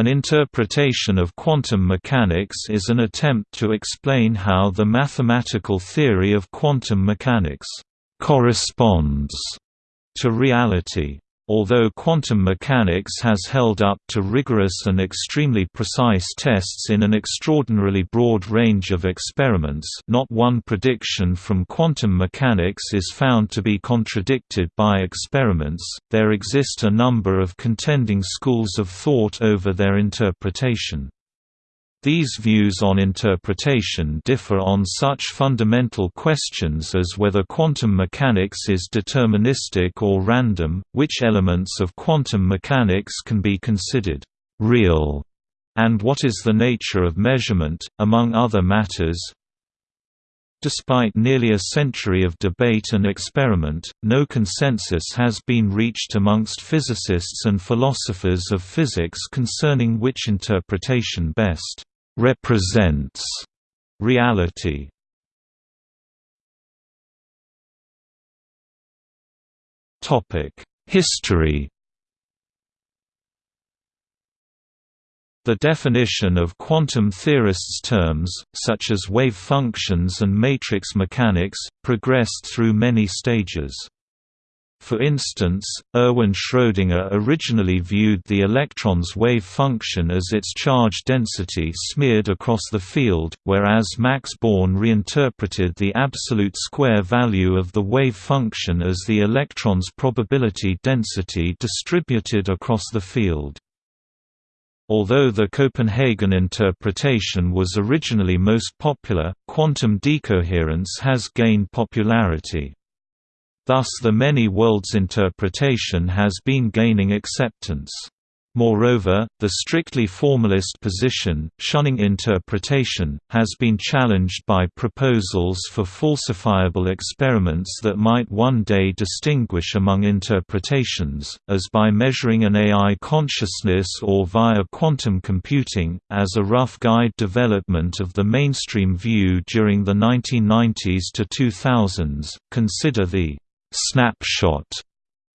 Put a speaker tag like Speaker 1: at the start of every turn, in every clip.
Speaker 1: An interpretation of quantum mechanics is an attempt to explain how the mathematical theory of quantum mechanics corresponds to reality. Although quantum mechanics has held up to rigorous and extremely precise tests in an extraordinarily broad range of experiments not one prediction from quantum mechanics is found to be contradicted by experiments, there exist a number of contending schools of thought over their interpretation. These views on interpretation differ on such fundamental questions as whether quantum mechanics is deterministic or random, which elements of quantum mechanics can be considered real, and what is the nature of measurement, among other matters. Despite nearly a century of debate and experiment, no consensus has been reached amongst physicists and philosophers of physics concerning which interpretation best represents reality. Topic: History. The definition of quantum theorists' terms, such as wave functions and matrix mechanics, progressed through many stages. For instance, Erwin Schrödinger originally viewed the electron's wave function as its charge density smeared across the field, whereas Max Born reinterpreted the absolute square value of the wave function as the electron's probability density distributed across the field. Although the Copenhagen interpretation was originally most popular, quantum decoherence has gained popularity. Thus the many worlds interpretation has been gaining acceptance. Moreover, the strictly formalist position, shunning interpretation, has been challenged by proposals for falsifiable experiments that might one day distinguish among interpretations, as by measuring an AI consciousness or via quantum computing, as a rough guide development of the mainstream view during the 1990s to 2000s. Consider the snapshot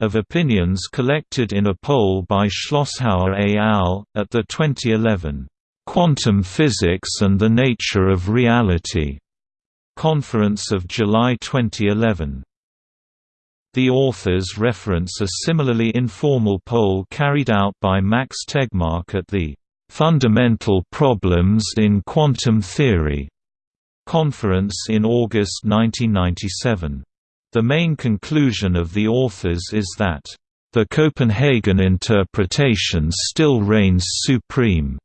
Speaker 1: of opinions collected in a poll by Schlosshauer et al. at the 2011 Quantum Physics and the Nature of Reality conference of July 2011. The authors reference a similarly informal poll carried out by Max Tegmark at the Fundamental Problems in Quantum Theory conference in August 1997. The main conclusion of the authors is that, "...the Copenhagen interpretation still reigns supreme."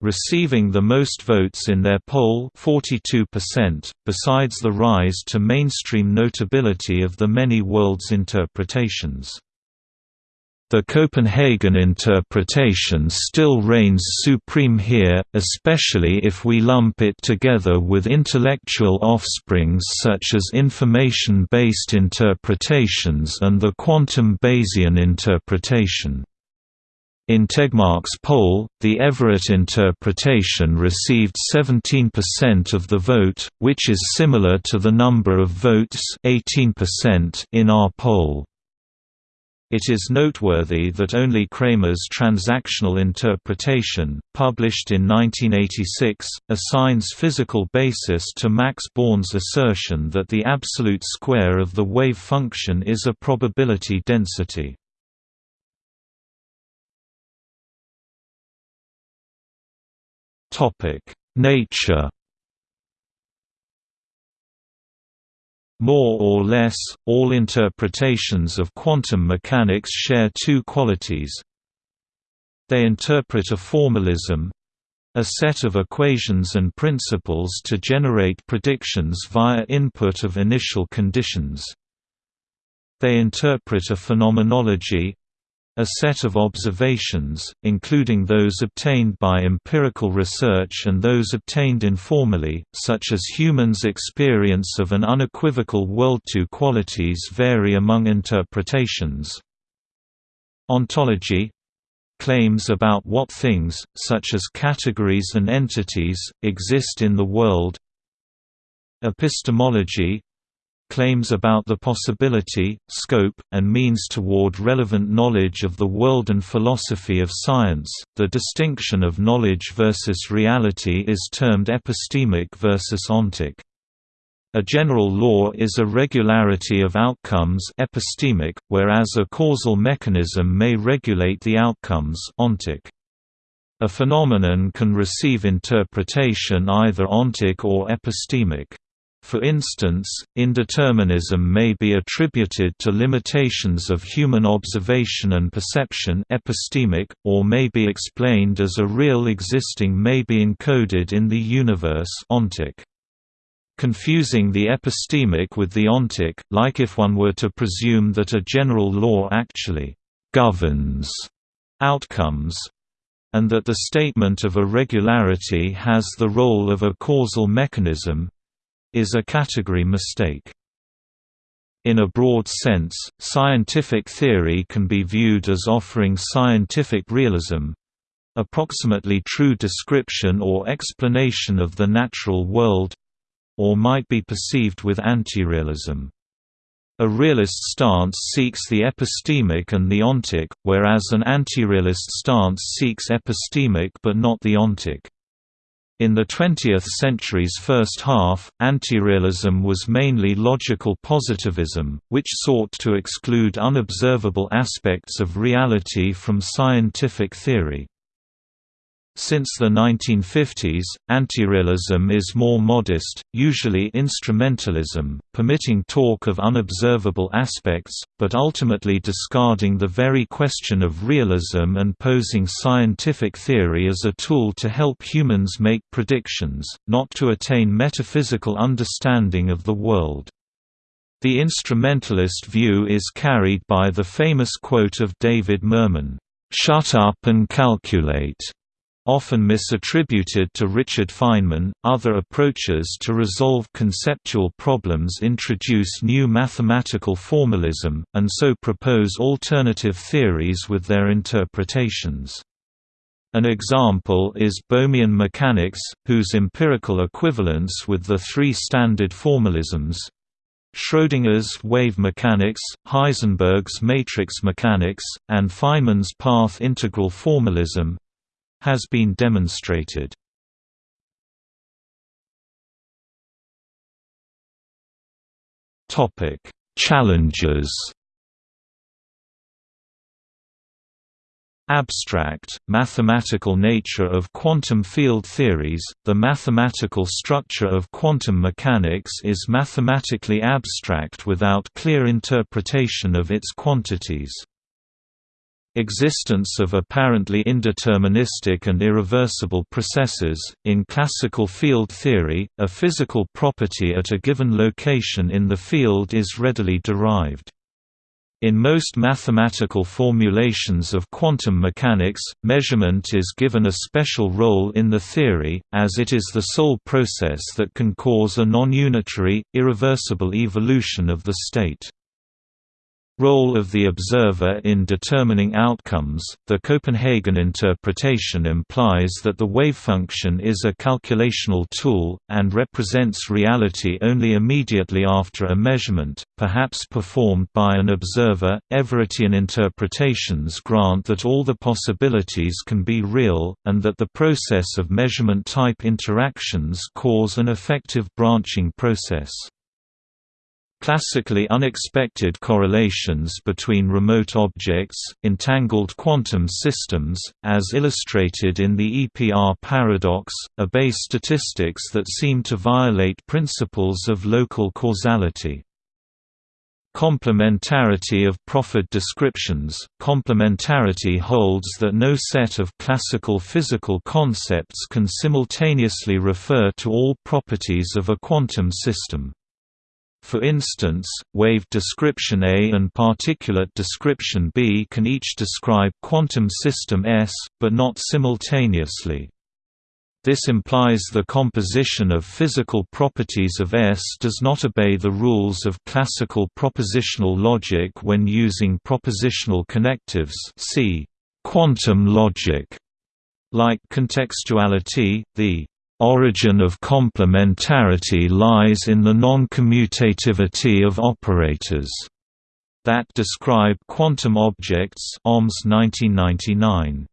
Speaker 1: receiving the most votes in their poll 42%, besides the rise to mainstream notability of the many worlds interpretations. The Copenhagen interpretation still reigns supreme here, especially if we lump it together with intellectual offsprings such as information-based interpretations and the quantum Bayesian interpretation. In Tegmark's poll, the Everett interpretation received 17% of the vote, which is similar to the number of votes 18% in our poll. It is noteworthy that only Cramer's transactional interpretation, published in 1986, assigns physical basis to Max Born's assertion that the absolute square of the wave function is a probability density. Nature More or less, all interpretations of quantum mechanics share two qualities. They interpret a formalism—a set of equations and principles to generate predictions via input of initial conditions. They interpret a phenomenology, a set of observations, including those obtained by empirical research and those obtained informally, such as humans' experience of an unequivocal world. Two qualities vary among interpretations. Ontology claims about what things, such as categories and entities, exist in the world. Epistemology claims about the possibility, scope, and means toward relevant knowledge of the world and philosophy of science. The distinction of knowledge versus reality is termed epistemic versus ontic. A general law is a regularity of outcomes epistemic, whereas a causal mechanism may regulate the outcomes ontic. A phenomenon can receive interpretation either ontic or epistemic. For instance, indeterminism may be attributed to limitations of human observation and perception epistemic, or may be explained as a real existing may be encoded in the universe ontic. Confusing the epistemic with the ontic, like if one were to presume that a general law actually «governs» outcomes, and that the statement of a regularity has the role of a causal mechanism, is a category mistake. In a broad sense, scientific theory can be viewed as offering scientific realism approximately true description or explanation of the natural world or might be perceived with anti-realism. A realist stance seeks the epistemic and the ontic, whereas an anti-realist stance seeks epistemic but not the ontic. In the 20th century's first half, anti-realism was mainly logical positivism, which sought to exclude unobservable aspects of reality from scientific theory. Since the 1950s, antirealism is more modest, usually instrumentalism, permitting talk of unobservable aspects, but ultimately discarding the very question of realism and posing scientific theory as a tool to help humans make predictions, not to attain metaphysical understanding of the world. The instrumentalist view is carried by the famous quote of David Mermin, "'Shut up and calculate' Often misattributed to Richard Feynman, other approaches to resolve conceptual problems introduce new mathematical formalism, and so propose alternative theories with their interpretations. An example is Bohmian mechanics, whose empirical equivalence with the three standard formalisms Schrödinger's wave mechanics, Heisenberg's matrix mechanics, and Feynman's path integral formalism has been demonstrated. Topic: Challenges. Abstract, mathematical nature of quantum field theories The mathematical structure of quantum mechanics is mathematically abstract without clear interpretation of its quantities. Existence of apparently indeterministic and irreversible processes. In classical field theory, a physical property at a given location in the field is readily derived. In most mathematical formulations of quantum mechanics, measurement is given a special role in the theory, as it is the sole process that can cause a non-unitary, irreversible evolution of the state. Role of the observer in determining outcomes The Copenhagen interpretation implies that the wavefunction is a calculational tool, and represents reality only immediately after a measurement, perhaps performed by an observer. Everettian interpretations grant that all the possibilities can be real, and that the process of measurement type interactions cause an effective branching process. Classically unexpected correlations between remote objects, entangled quantum systems, as illustrated in the EPR paradox, obey statistics that seem to violate principles of local causality. Complementarity of proffered descriptions Complementarity holds that no set of classical physical concepts can simultaneously refer to all properties of a quantum system. For instance, wave description A and particulate description B can each describe quantum system S, but not simultaneously. This implies the composition of physical properties of S does not obey the rules of classical propositional logic when using propositional connectives see quantum logic. Like contextuality, the origin of complementarity lies in the non-commutativity of operators that describe quantum objects Omnès 1999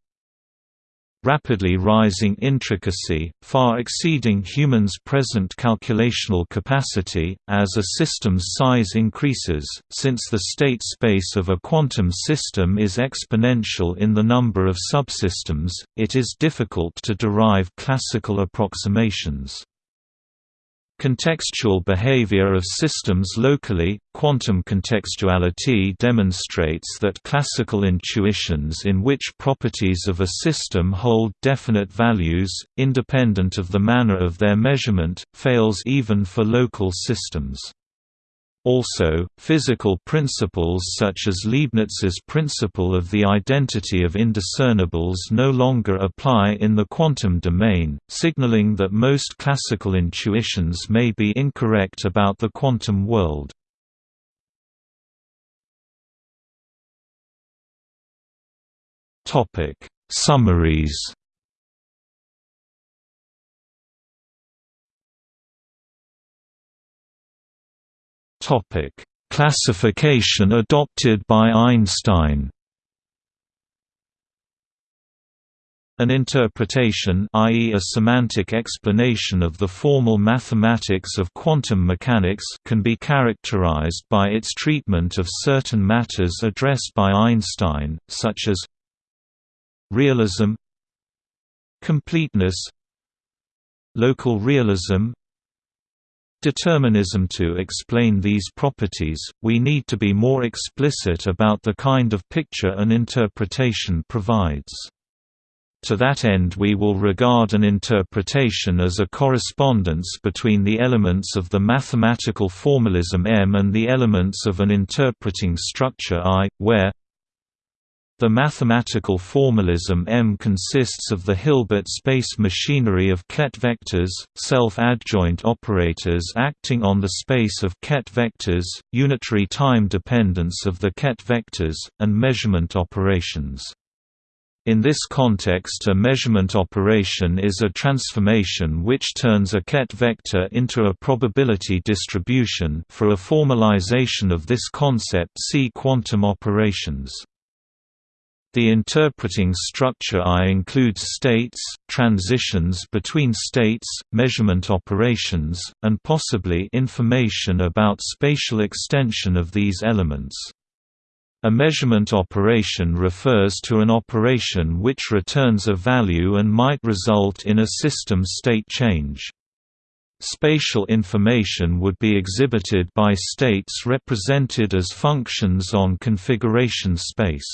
Speaker 1: rapidly rising intricacy, far exceeding humans' present calculational capacity, as a system's size increases, since the state space of a quantum system is exponential in the number of subsystems, it is difficult to derive classical approximations. Contextual behavior of systems locally, quantum contextuality demonstrates that classical intuitions in which properties of a system hold definite values, independent of the manner of their measurement, fails even for local systems. Also, physical principles such as Leibniz's principle of the identity of indiscernibles no longer apply in the quantum domain, signaling that most classical intuitions may be incorrect about the quantum world. Summaries Topic: Classification adopted by Einstein. An interpretation i.e. a semantic explanation of the formal mathematics of quantum mechanics can be characterized by its treatment of certain matters addressed by Einstein, such as realism completeness local realism determinism To explain these properties, we need to be more explicit about the kind of picture an interpretation provides. To that end we will regard an interpretation as a correspondence between the elements of the mathematical formalism M and the elements of an interpreting structure I, where the mathematical formalism M consists of the Hilbert space machinery of ket vectors, self-adjoint operators acting on the space of ket vectors, unitary time dependence of the ket vectors, and measurement operations. In this context a measurement operation is a transformation which turns a ket vector into a probability distribution for a formalization of this concept see quantum operations. The interpreting structure I includes states, transitions between states, measurement operations, and possibly information about spatial extension of these elements. A measurement operation refers to an operation which returns a value and might result in a system state change. Spatial information would be exhibited by states represented as functions on configuration space.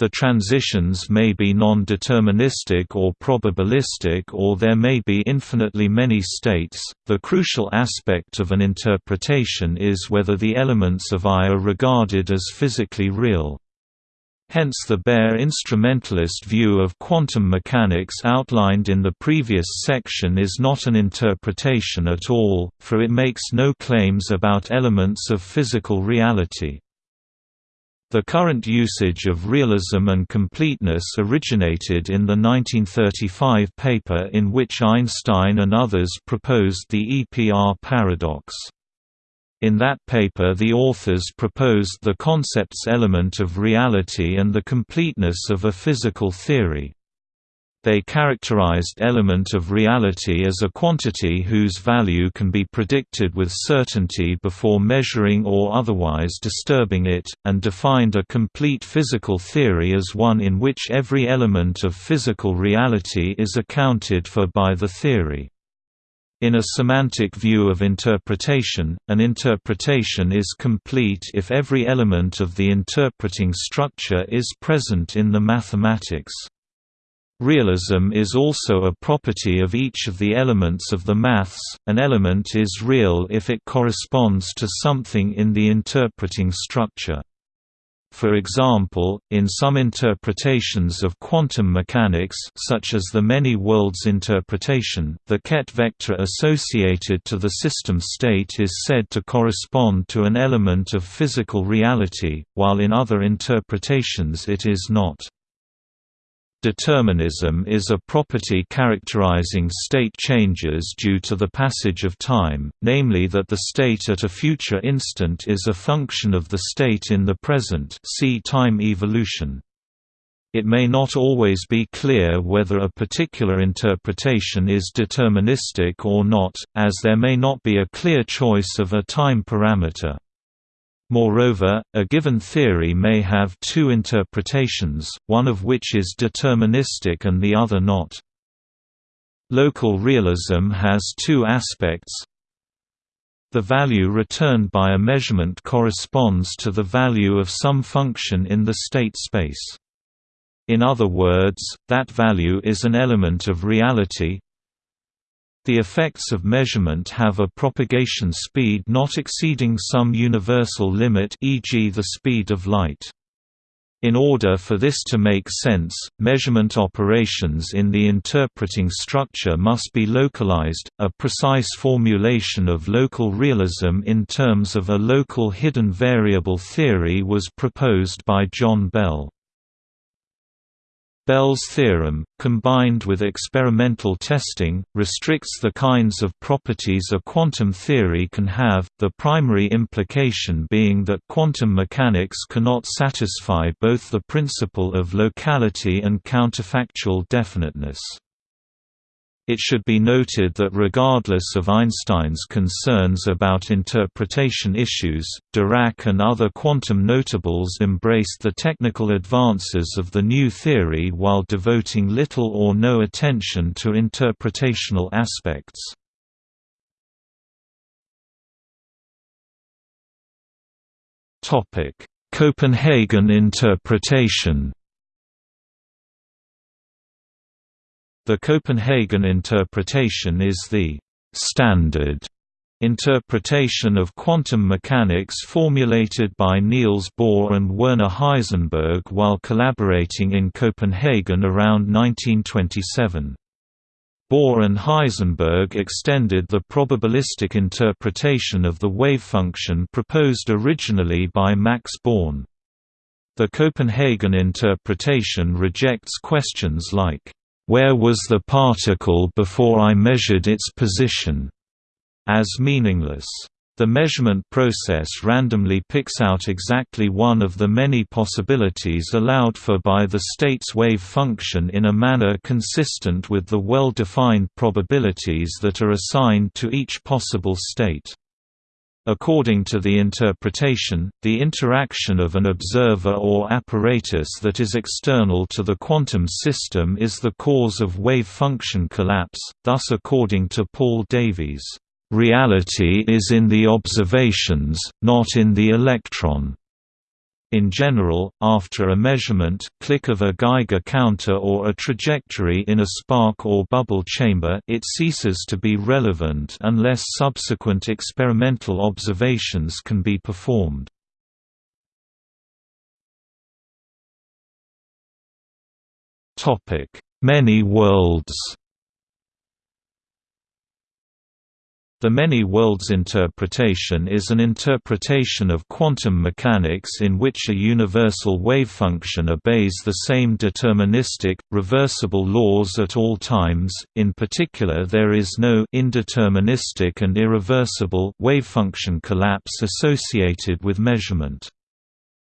Speaker 1: The transitions may be non-deterministic or probabilistic or there may be infinitely many states. The crucial aspect of an interpretation is whether the elements of I are regarded as physically real. Hence the bare instrumentalist view of quantum mechanics outlined in the previous section is not an interpretation at all, for it makes no claims about elements of physical reality. The current usage of realism and completeness originated in the 1935 paper in which Einstein and others proposed the EPR paradox. In that paper the authors proposed the concept's element of reality and the completeness of a physical theory. They characterized element of reality as a quantity whose value can be predicted with certainty before measuring or otherwise disturbing it, and defined a complete physical theory as one in which every element of physical reality is accounted for by the theory. In a semantic view of interpretation, an interpretation is complete if every element of the interpreting structure is present in the mathematics. Realism is also a property of each of the elements of the maths, an element is real if it corresponds to something in the interpreting structure. For example, in some interpretations of quantum mechanics such as the many worlds interpretation, the ket vector associated to the system state is said to correspond to an element of physical reality, while in other interpretations it is not. Determinism is a property characterizing state changes due to the passage of time, namely that the state at a future instant is a function of the state in the present see time evolution. It may not always be clear whether a particular interpretation is deterministic or not, as there may not be a clear choice of a time parameter. Moreover, a given theory may have two interpretations, one of which is deterministic and the other not. Local realism has two aspects. The value returned by a measurement corresponds to the value of some function in the state space. In other words, that value is an element of reality, the effects of measurement have a propagation speed not exceeding some universal limit e.g. the speed of light. In order for this to make sense, measurement operations in the interpreting structure must be localized. A precise formulation of local realism in terms of a local hidden variable theory was proposed by John Bell. Bell's theorem, combined with experimental testing, restricts the kinds of properties a quantum theory can have, the primary implication being that quantum mechanics cannot satisfy both the principle of locality and counterfactual definiteness. It should be noted that regardless of Einstein's concerns about interpretation issues, Dirac and other quantum notables embraced the technical advances of the new theory while devoting little or no attention to interpretational aspects. Copenhagen interpretation The Copenhagen interpretation is the «standard» interpretation of quantum mechanics formulated by Niels Bohr and Werner Heisenberg while collaborating in Copenhagen around 1927. Bohr and Heisenberg extended the probabilistic interpretation of the wave function proposed originally by Max Born. The Copenhagen interpretation rejects questions like where was the particle before I measured its position? as meaningless. The measurement process randomly picks out exactly one of the many possibilities allowed for by the state's wave function in a manner consistent with the well-defined probabilities that are assigned to each possible state. According to the interpretation, the interaction of an observer or apparatus that is external to the quantum system is the cause of wave function collapse, thus according to Paul Davies, "...reality is in the observations, not in the electron." In general, after a measurement click of a Geiger counter or a trajectory in a spark or bubble chamber it ceases to be relevant unless subsequent experimental observations can be performed. Many worlds The many worlds interpretation is an interpretation of quantum mechanics in which a universal wave function obeys the same deterministic, reversible laws at all times, in particular there is no indeterministic and irreversible wave function collapse associated with measurement.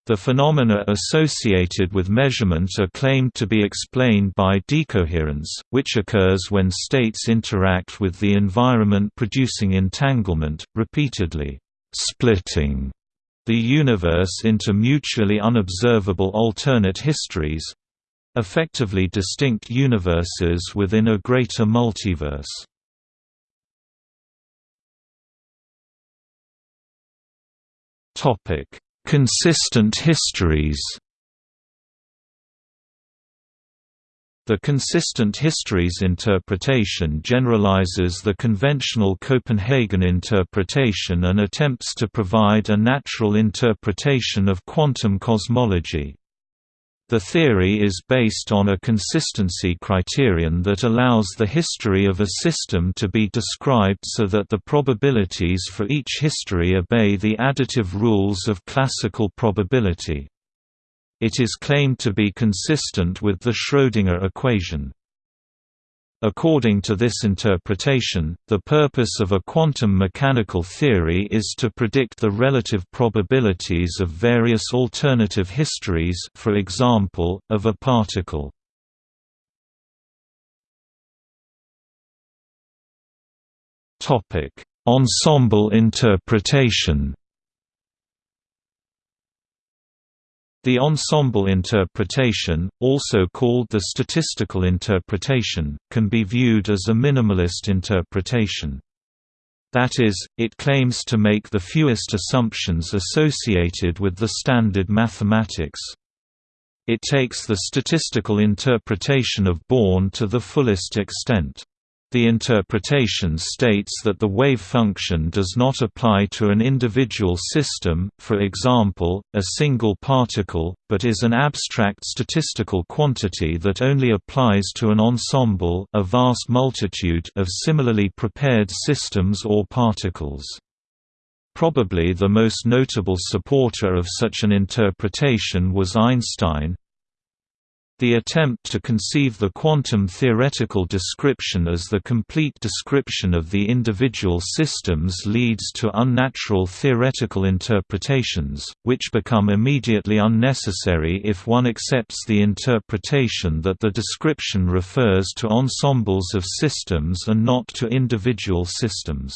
Speaker 1: The phenomena associated with measurement are claimed to be explained by decoherence, which occurs when states interact with the environment producing entanglement, repeatedly splitting the universe into mutually unobservable alternate histories—effectively distinct universes within a greater multiverse. Topic Consistent histories The consistent histories interpretation generalizes the conventional Copenhagen interpretation and attempts to provide a natural interpretation of quantum cosmology. The theory is based on a consistency criterion that allows the history of a system to be described so that the probabilities for each history obey the additive rules of classical probability. It is claimed to be consistent with the Schrödinger equation. According to this interpretation, the purpose of a quantum mechanical theory is to predict the relative probabilities of various alternative histories for example, of a particle. Ensemble interpretation The ensemble interpretation, also called the statistical interpretation, can be viewed as a minimalist interpretation. That is, it claims to make the fewest assumptions associated with the standard mathematics. It takes the statistical interpretation of Born to the fullest extent. The interpretation states that the wave function does not apply to an individual system, for example, a single particle, but is an abstract statistical quantity that only applies to an ensemble a vast multitude of similarly prepared systems or particles. Probably the most notable supporter of such an interpretation was Einstein, the attempt to conceive the quantum theoretical description as the complete description of the individual systems leads to unnatural theoretical interpretations, which become immediately unnecessary if one accepts the interpretation that the description refers to ensembles of systems and not to individual systems.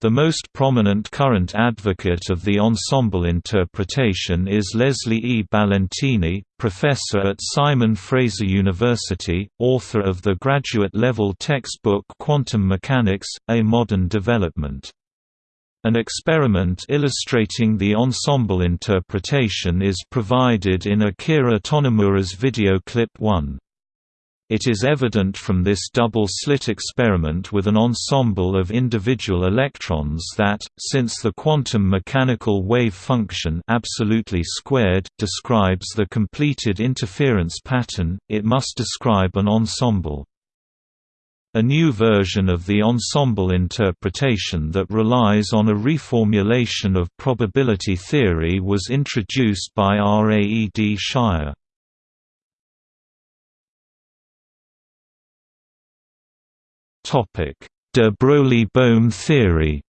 Speaker 1: The most prominent current advocate of the ensemble interpretation is Leslie E. Ballentine, professor at Simon Fraser University, author of the graduate-level textbook Quantum Mechanics, A Modern Development. An experiment illustrating the ensemble interpretation is provided in Akira Tonomura's video clip 1. It is evident from this double-slit experiment with an ensemble of individual electrons that, since the quantum mechanical wave function absolutely squared describes the completed interference pattern, it must describe an ensemble. A new version of the ensemble interpretation that relies on a reformulation of probability theory was introduced by Raed Shire. De Broglie–Bohm theory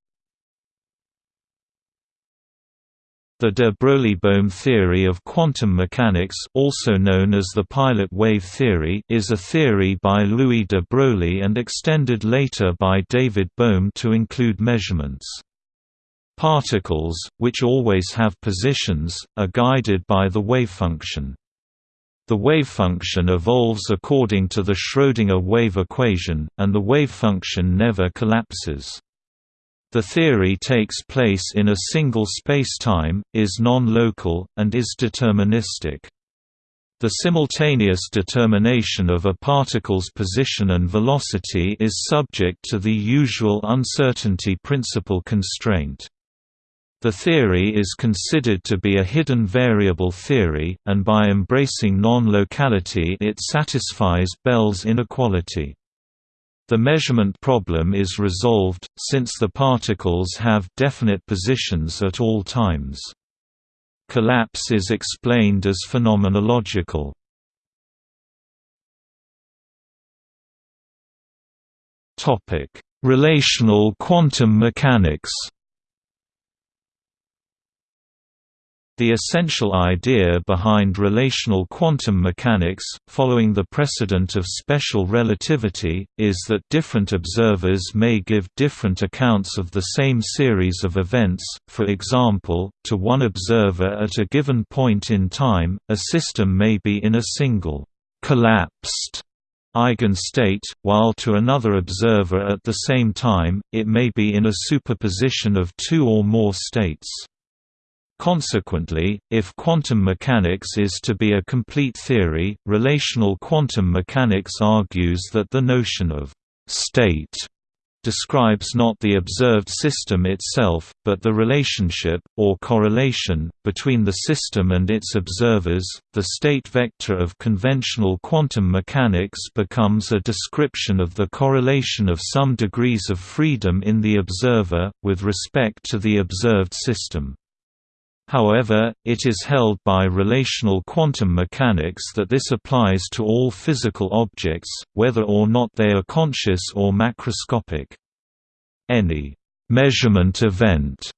Speaker 1: The de Broglie–Bohm theory of quantum mechanics also known as the pilot wave theory is a theory by Louis de Broglie and extended later by David Bohm to include measurements. Particles, which always have positions, are guided by the wavefunction. The wavefunction evolves according to the Schrödinger wave equation, and the wavefunction never collapses. The theory takes place in a single spacetime, is non-local, and is deterministic. The simultaneous determination of a particle's position and velocity is subject to the usual uncertainty principle constraint. The theory is considered to be a hidden variable theory, and by embracing non-locality it satisfies Bell's inequality. The measurement problem is resolved, since the particles have definite positions at all times. Collapse is explained as phenomenological. Relational quantum mechanics The essential idea behind relational quantum mechanics, following the precedent of special relativity, is that different observers may give different accounts of the same series of events, for example, to one observer at a given point in time, a system may be in a single collapsed eigenstate, while to another observer at the same time, it may be in a superposition of two or more states. Consequently, if quantum mechanics is to be a complete theory, relational quantum mechanics argues that the notion of «state» describes not the observed system itself, but the relationship, or correlation, between the system and its observers. The state vector of conventional quantum mechanics becomes a description of the correlation of some degrees of freedom in the observer, with respect to the observed system. However, it is held by relational quantum mechanics that this applies to all physical objects, whether or not they are conscious or macroscopic. Any measurement event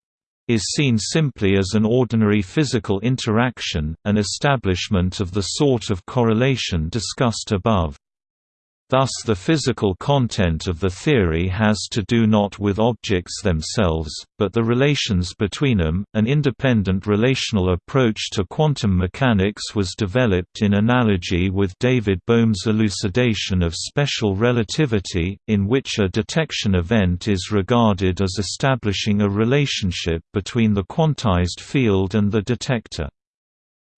Speaker 1: is seen simply as an ordinary physical interaction, an establishment of the sort of correlation discussed above. Thus the physical content of the theory has to do not with objects themselves, but the relations between them. An independent relational approach to quantum mechanics was developed in analogy with David Bohm's elucidation of special relativity, in which a detection event is regarded as establishing a relationship between the quantized field and the detector.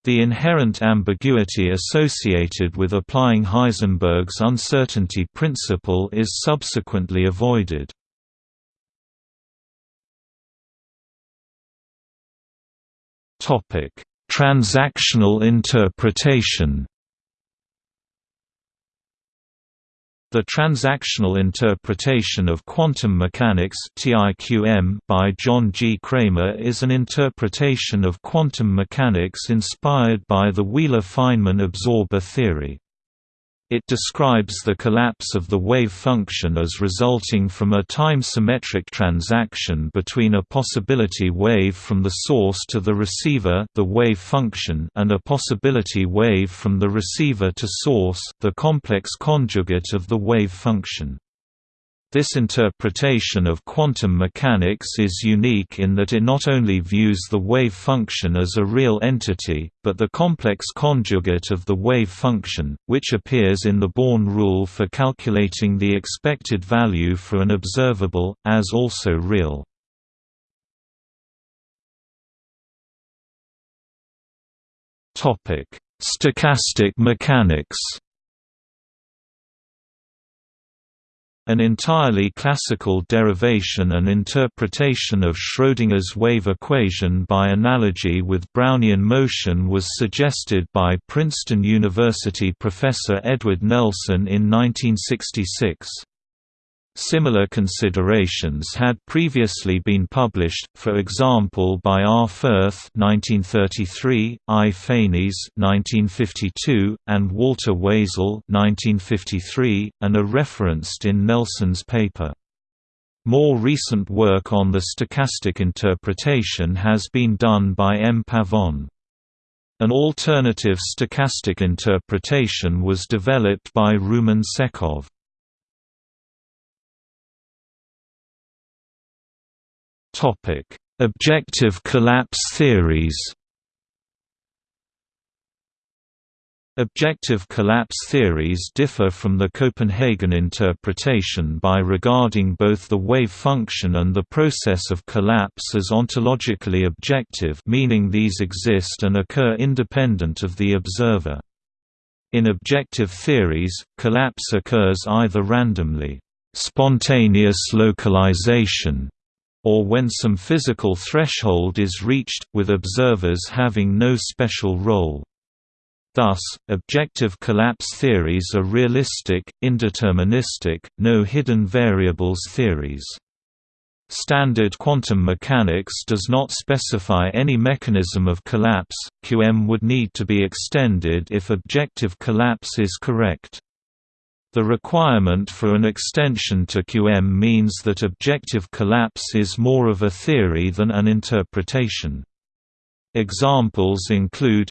Speaker 1: The inherent ambiguity associated with applying Heisenberg's uncertainty principle is subsequently avoided. Transactional interpretation The transactional interpretation of quantum mechanics by John G. Cramer is an interpretation of quantum mechanics inspired by the Wheeler-Feynman absorber theory. It describes the collapse of the wave function as resulting from a time-symmetric transaction between a possibility wave from the source to the receiver the wave function and a possibility wave from the receiver to source the complex conjugate of the wave function. This interpretation of quantum mechanics is unique in that it not only views the wave function as a real entity, but the complex conjugate of the wave function, which appears in the Born rule for calculating the expected value for an observable, as also real. Stochastic mechanics An entirely classical derivation and interpretation of Schrödinger's wave equation by analogy with Brownian motion was suggested by Princeton University professor Edward Nelson in 1966. Similar considerations had previously been published, for example by R. Fürth (1933), I. Fényes (1952), and Walter Weizel (1953), and are referenced in Nelson's paper. More recent work on the stochastic interpretation has been done by M. Pavon. An alternative stochastic interpretation was developed by Roumen Tsekov. Topic: Objective collapse theories. Objective collapse theories differ from the Copenhagen interpretation by regarding both the wave function and the process of collapse as ontologically objective meaning these exist and occur independent of the observer. In objective theories, collapse occurs either randomly spontaneous localization or when some physical threshold is reached, with observers having no special role. Thus, objective collapse theories are realistic, indeterministic, no hidden variables theories. Standard quantum mechanics does not specify any mechanism of collapse, QM would need to be extended if objective collapse is correct. The requirement for an extension to QM means that objective collapse is more of a theory than an interpretation. Examples include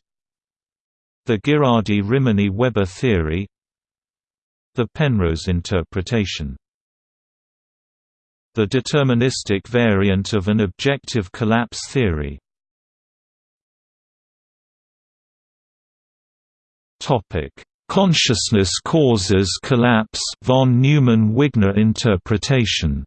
Speaker 1: the Ghirardi-Rimini-Weber theory the Penrose interpretation. The deterministic variant of an objective collapse theory. Topic Consciousness causes collapse von Neumann-Wigner interpretation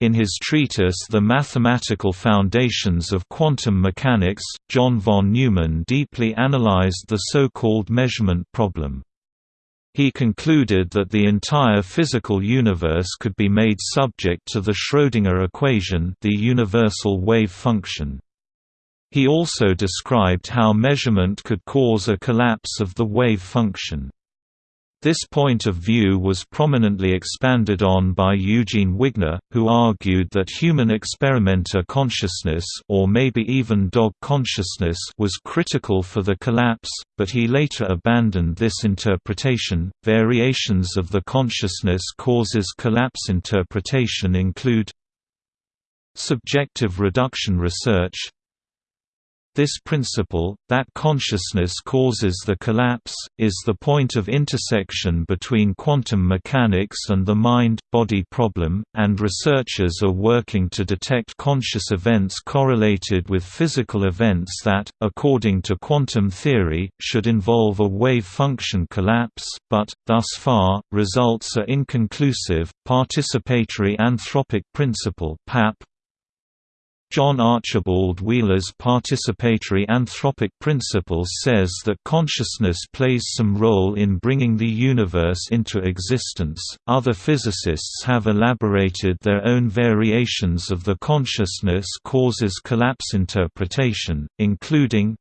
Speaker 1: In his treatise The Mathematical Foundations of Quantum Mechanics, John von Neumann deeply analyzed the so-called measurement problem. He concluded that the entire physical universe could be made subject to the Schrödinger equation the universal wave function. He also described how measurement could cause a collapse of the wave function. This point of view was prominently expanded on by Eugene Wigner, who argued that human experimenter consciousness or maybe even dog consciousness was critical for the collapse, but he later abandoned this interpretation. Variations of the consciousness causes collapse interpretation include subjective reduction research, this principle, that consciousness causes the collapse, is the point of intersection between quantum mechanics and the mind-body problem, and researchers are working to detect conscious events correlated with physical events that, according to quantum theory, should involve a wave function collapse, but, thus far, results are inconclusive. Participatory anthropic principle John Archibald Wheeler's participatory anthropic principle says that consciousness plays some role in bringing the universe into existence. Other physicists have elaborated their own variations of the consciousness causes collapse interpretation, including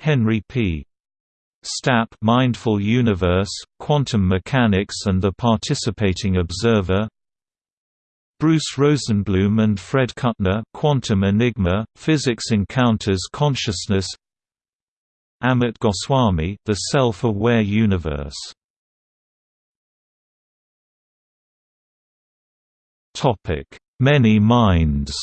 Speaker 1: Henry P. Stapp Mindful Universe, Quantum Mechanics and the Participating Observer Bruce Rosenblum and Fred Kuttner Quantum Enigma, Physics Encounters Consciousness. Amit Goswami The Self-Aware Universe. Many minds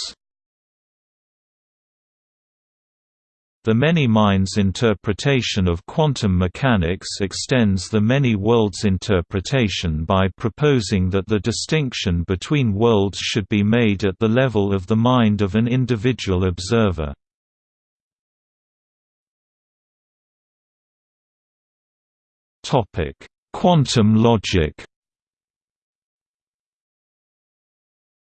Speaker 1: The many minds interpretation of quantum mechanics extends the many worlds interpretation by proposing that the distinction between worlds should be made at the level of the mind of an individual observer. Quantum logic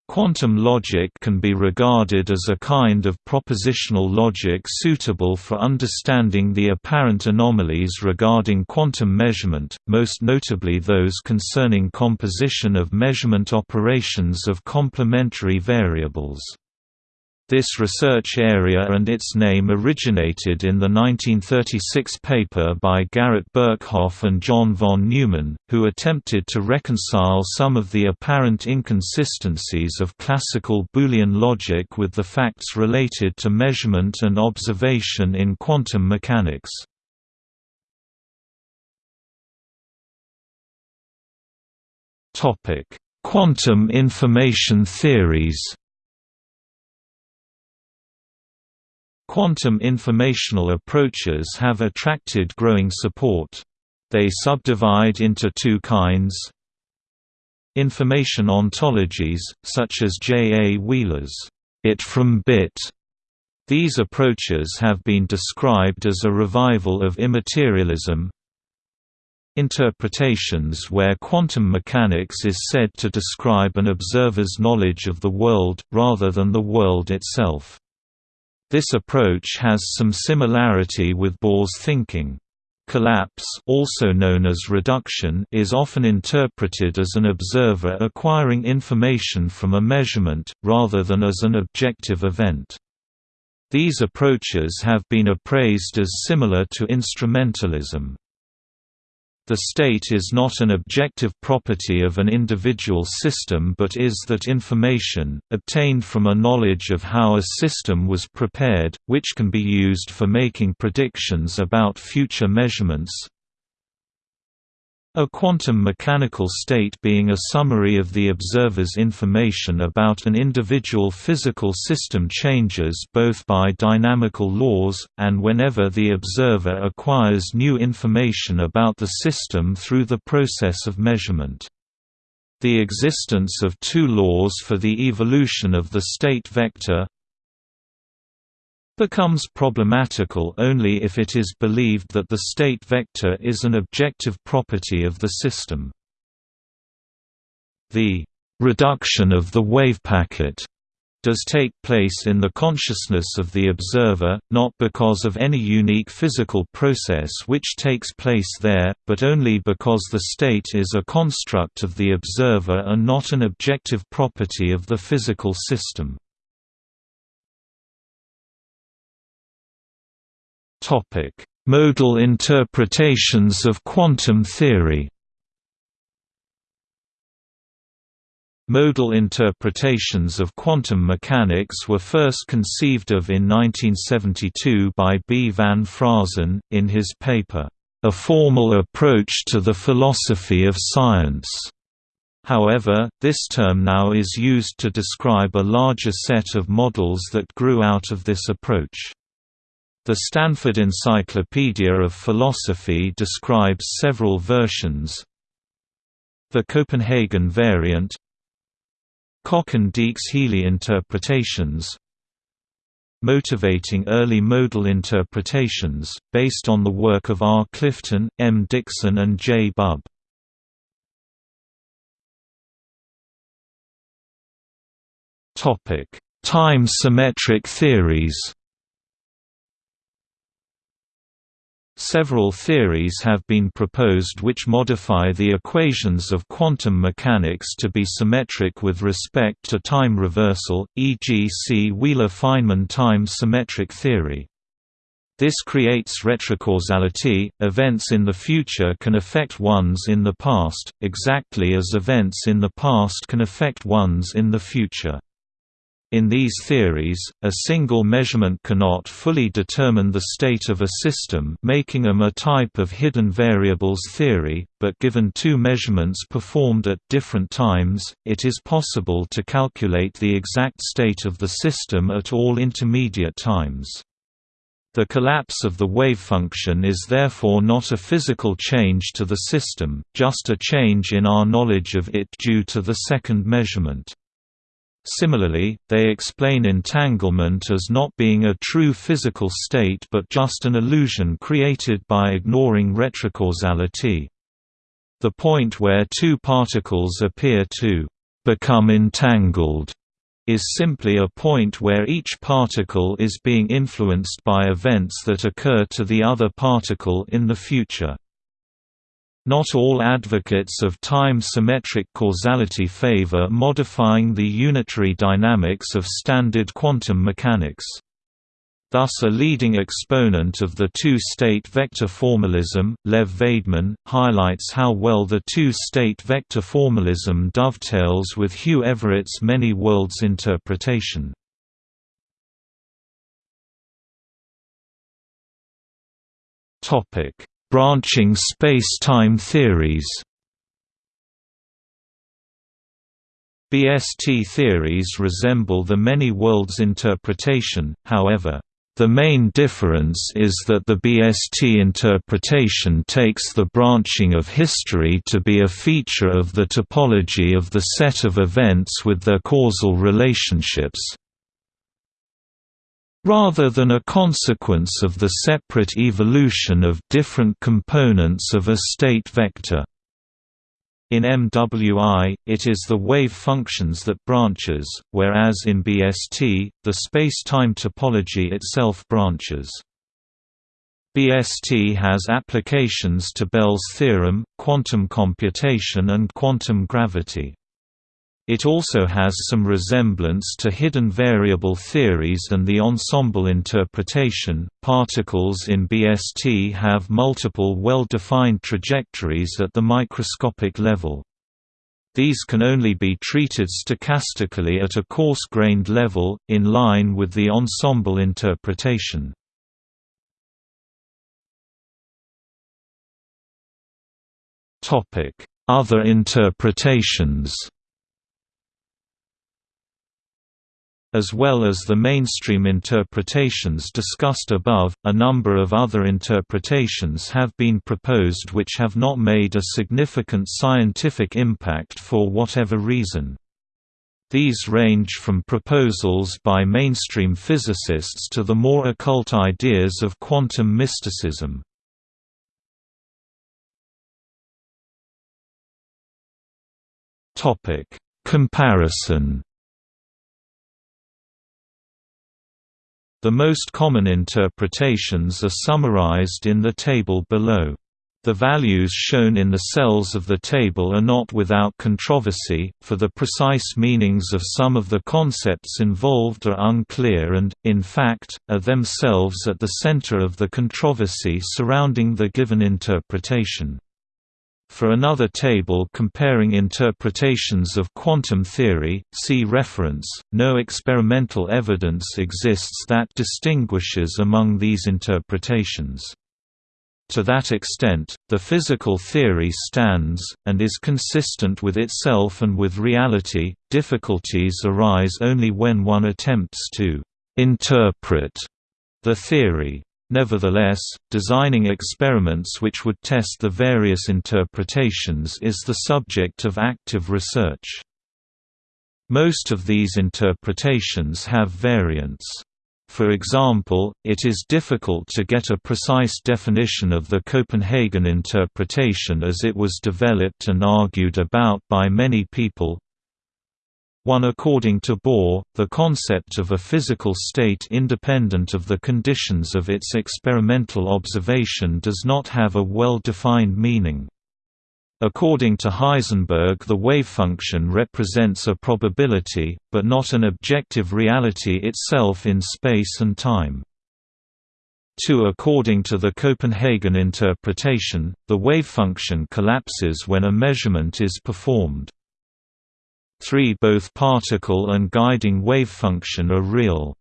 Speaker 1: Quantum logic can be regarded as a kind of propositional logic suitable for understanding the apparent anomalies regarding quantum measurement, most notably those concerning composition of measurement operations of complementary variables. This research area and its name originated in the 1936 paper by Garrett Birkhoff and John von Neumann, who attempted to reconcile some of the apparent inconsistencies of classical Boolean logic with the facts related to measurement and observation in quantum mechanics. Quantum information theories Quantum informational approaches have attracted growing support. They subdivide into two kinds Information ontologies, such as J. A. Wheeler's it from bit. These approaches have been described as a revival of immaterialism. Interpretations where quantum mechanics is said to describe an observer's knowledge of the world, rather than the world itself. This approach has some similarity with Bohr's thinking. Collapse also known as reduction is often interpreted as an observer acquiring information from a measurement, rather than as an objective event. These approaches have been appraised as similar to instrumentalism. The state is not an objective property of an individual system but is that information, obtained from a knowledge of how a system was prepared, which can be used for making predictions about future measurements, a quantum mechanical state being a summary of the observer's information about an individual physical system changes both by dynamical laws, and whenever the observer acquires new information about the system through the process of measurement. The existence of two laws for the evolution of the state vector becomes problematical only if it is believed that the state vector is an objective property of the system. The reduction of the wave packet does take place in the consciousness of the observer, not because of any unique physical process which takes place there, but only because the state is a construct of the observer and not an objective property of the physical system. Modal interpretations of quantum theory Modal interpretations of quantum mechanics were first conceived of in 1972 by B. van Fraassen, in his paper, A Formal Approach to the Philosophy of Science. However, this term now is used to describe a larger set of models that grew out of this approach. The Stanford Encyclopedia of Philosophy describes several versions. The Copenhagen variant Kochen-Dieks-Healey interpretations Motivating early modal interpretations, based on the work of R. Clifton, M. Dickson and J. Bub. Time-symmetric theories Several theories have been proposed which modify the equations of quantum mechanics to be symmetric with respect to time reversal, e.g. see Wheeler-Feynman time-symmetric theory. This creates retrocausality, events in the future can affect ones in the past, exactly as events in the past can affect ones in the future. In these theories, a single measurement cannot fully determine the state of a system making them a type of hidden variables theory, but given two measurements performed at different times, it is possible to calculate the exact state of the system at all intermediate times. The collapse of the wave function is therefore not a physical change to the system, just a change in our knowledge of it due to the second measurement. Similarly, they explain entanglement as not being a true physical state but just an illusion created by ignoring retrocausality. The point where two particles appear to become entangled is simply a point where each particle is being influenced by events that occur to the other particle in the future. Not all advocates of time-symmetric causality favor modifying the unitary dynamics of standard quantum mechanics. Thus a leading exponent of the two-state vector formalism, Lev Vaidman, highlights how well the two-state vector formalism dovetails with Hugh Everett's many worlds interpretation. Topic: Branching space-time theories. BST theories resemble the many worlds interpretation, however, the main difference is that the BST interpretation takes the branching of history to be a feature of the topology of the set of events with their causal relationships, rather than a consequence of the separate evolution of different components of a state vector. In MWI, it is the wave functions that branches, whereas in BST, the space-time topology itself branches. BST has applications to Bell's theorem, quantum computation and quantum gravity. It also has some resemblance to hidden variable theories and the ensemble interpretation. Particles in BST have multiple well-defined trajectories at the microscopic level. These can only be treated stochastically at a coarse-grained level, in line with the ensemble interpretation. Other interpretations As well as the mainstream interpretations discussed above, a number of other interpretations have been proposed which have not made a significant scientific impact for whatever reason. These range from proposals by mainstream physicists to the more occult ideas of quantum mysticism. Comparison The most common interpretations are summarized in the table below. The values shown in the cells of the table are not without controversy, for the precise meanings of some of the concepts involved are unclear and, in fact, are themselves at the center of the controversy surrounding the given interpretation. For another table comparing interpretations of quantum theory, see reference. No experimental evidence exists that distinguishes among these interpretations. To that extent, the physical theory stands, and is consistent with itself and with reality. Difficulties arise only when one attempts to interpret the theory. Nevertheless, designing experiments which would test the various interpretations is the subject of active research. Most of these interpretations have variants. For example, it is difficult to get a precise definition of the Copenhagen interpretation as it was developed and argued about by many people. One according to Bohr, the concept of a physical state independent of the conditions of its experimental observation does not have a well-defined meaning. According to Heisenberg the wave function represents a probability, but not an objective reality itself in space and time. 2 According to the Copenhagen interpretation, the wave function collapses when a measurement is performed. 3 Both particle and guiding wave function are real.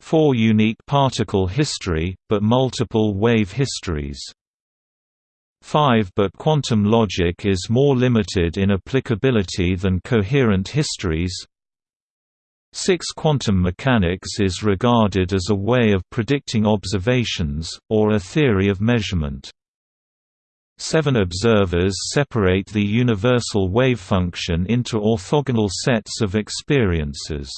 Speaker 1: 4 Unique particle history, but multiple wave histories 5 But quantum logic is more limited in applicability than coherent histories 6 Quantum mechanics is regarded as a way of predicting observations, or a theory of measurement. 7 Observers separate the universal wave function into orthogonal sets of experiences.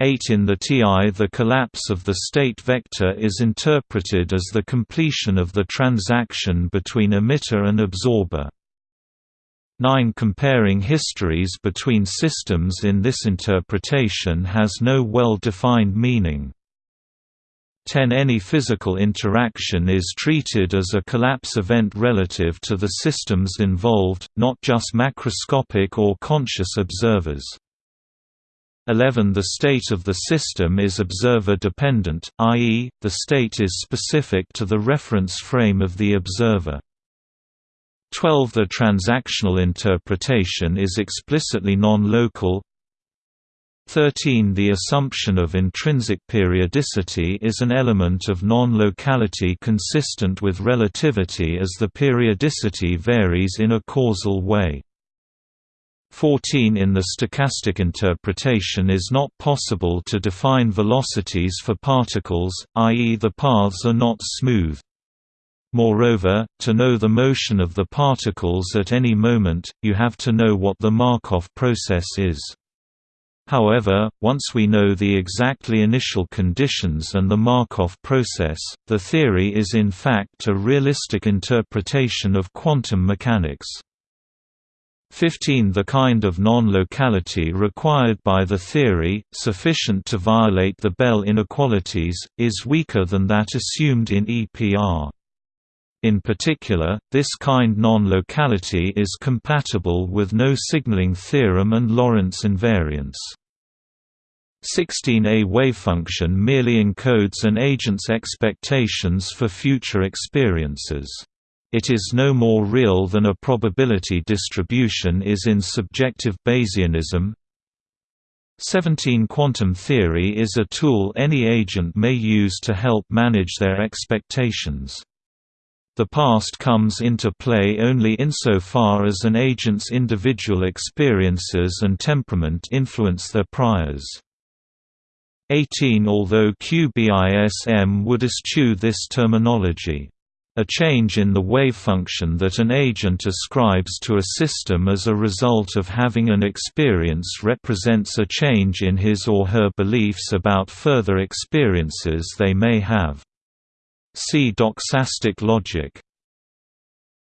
Speaker 1: 8 In the TI the collapse of the state vector is interpreted as the completion of the transaction between emitter and absorber. 9 Comparing histories between systems in this interpretation has no well-defined meaning. 10 Any physical interaction is treated as a collapse event relative to the systems involved, not just macroscopic or conscious observers. 11 The state of the system is observer-dependent, i.e., the state is specific to the reference frame of the observer. 12 The transactional interpretation is explicitly non-local 13 The assumption of intrinsic periodicity is an element of non-locality consistent with relativity as the periodicity varies in a causal way. 14 In the stochastic interpretation is not possible to define velocities for particles, i.e. the paths are not smooth. Moreover, to know the motion of the particles at any moment, you have to know what the Markov process is. However, once we know the exactly initial conditions and the Markov process, the theory is in fact a realistic interpretation of quantum mechanics. 15 The kind of non-locality required by the theory, sufficient to violate the Bell inequalities, is weaker than that assumed in EPR. In particular, this kind non-locality is compatible with no signaling theorem and Lorentz invariance. 16 A wavefunction merely encodes an agent's expectations for future experiences. It is no more real than a probability distribution is in subjective Bayesianism. 17 Quantum theory is a tool any agent may use to help manage their expectations. The past comes into play only insofar as an agent's individual experiences and temperament influence their priors. 18 Although QBism would eschew this terminology a change in the wave function that an agent ascribes to a system as a result of having an experience represents a change in his or her beliefs about further experiences they may have. See doxastic logic.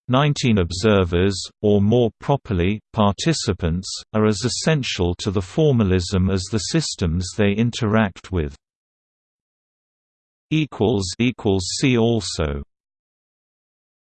Speaker 1: 19 observers, or more properly, participants, are as essential to the formalism as the systems they interact with. See also